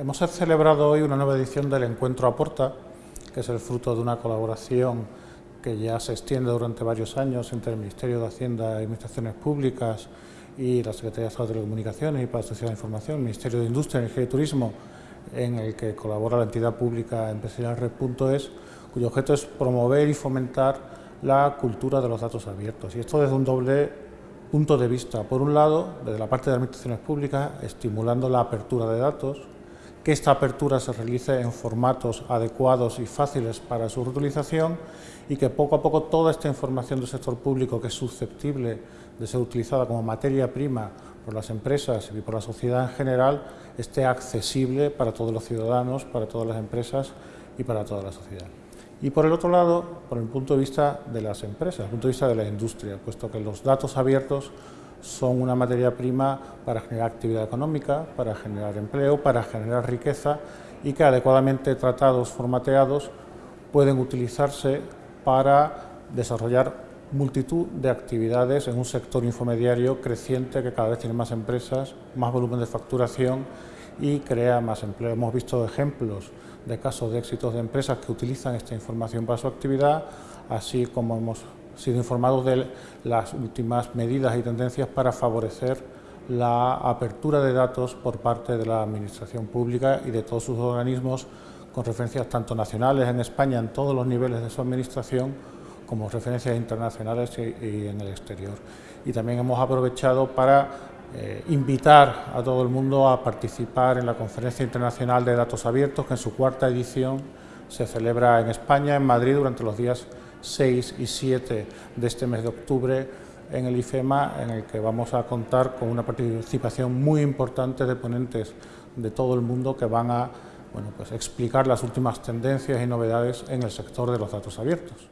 Hemos celebrado hoy una nueva edición del Encuentro Aporta, que es el fruto de una colaboración que ya se extiende durante varios años entre el Ministerio de Hacienda y Administraciones Públicas y la Secretaría de Estado de Telecomunicaciones y para la Sociedad de Información, el Ministerio de Industria, Energía y Turismo, en el que colabora la entidad pública empresarial Red.es, cuyo objeto es promover y fomentar la cultura de los datos abiertos. Y esto desde un doble punto de vista. Por un lado, desde la parte de administraciones públicas, estimulando la apertura de datos, que esta apertura se realice en formatos adecuados y fáciles para su reutilización y que poco a poco toda esta información del sector público que es susceptible de ser utilizada como materia prima por las empresas y por la sociedad en general esté accesible para todos los ciudadanos, para todas las empresas y para toda la sociedad. Y por el otro lado, por el punto de vista de las empresas, el punto de vista de la industria, puesto que los datos abiertos son una materia prima para generar actividad económica, para generar empleo, para generar riqueza y que adecuadamente tratados, formateados, pueden utilizarse para desarrollar multitud de actividades en un sector infomediario creciente que cada vez tiene más empresas, más volumen de facturación y crea más empleo. Hemos visto ejemplos de casos de éxitos de empresas que utilizan esta información para su actividad, así como hemos sido informados de las últimas medidas y tendencias para favorecer la apertura de datos por parte de la Administración Pública y de todos sus organismos con referencias tanto nacionales en España en todos los niveles de su administración como referencias internacionales y, en el exterior. Y también hemos aprovechado para eh, invitar a todo el mundo a participar en la Conferencia Internacional de Datos Abiertos, que en su cuarta edición se celebra en España, en Madrid, durante los días 6 y 7 de este mes de octubre en el IFEMA, en el que vamos a contar con una participación muy importante de ponentes de todo el mundo que van a bueno, pues explicar las últimas tendencias y novedades en el sector de los datos abiertos.